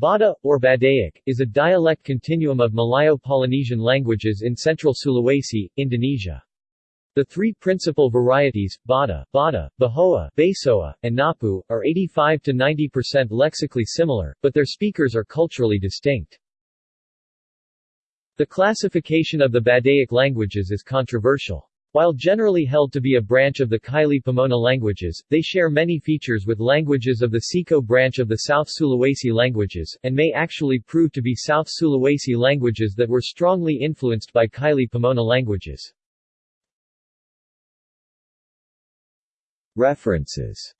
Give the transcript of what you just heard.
Bada, or Badaic, is a dialect continuum of Malayo-Polynesian languages in central Sulawesi, Indonesia. The three principal varieties, Bada, Bada, Behoa, Besoa, and Napu, are 85 to 90% lexically similar, but their speakers are culturally distinct. The classification of the Badaic languages is controversial. While generally held to be a branch of the Kaili Pamona languages, they share many features with languages of the Seko branch of the South Sulawesi languages, and may actually prove to be South Sulawesi languages that were strongly influenced by Kaili Pamona languages. References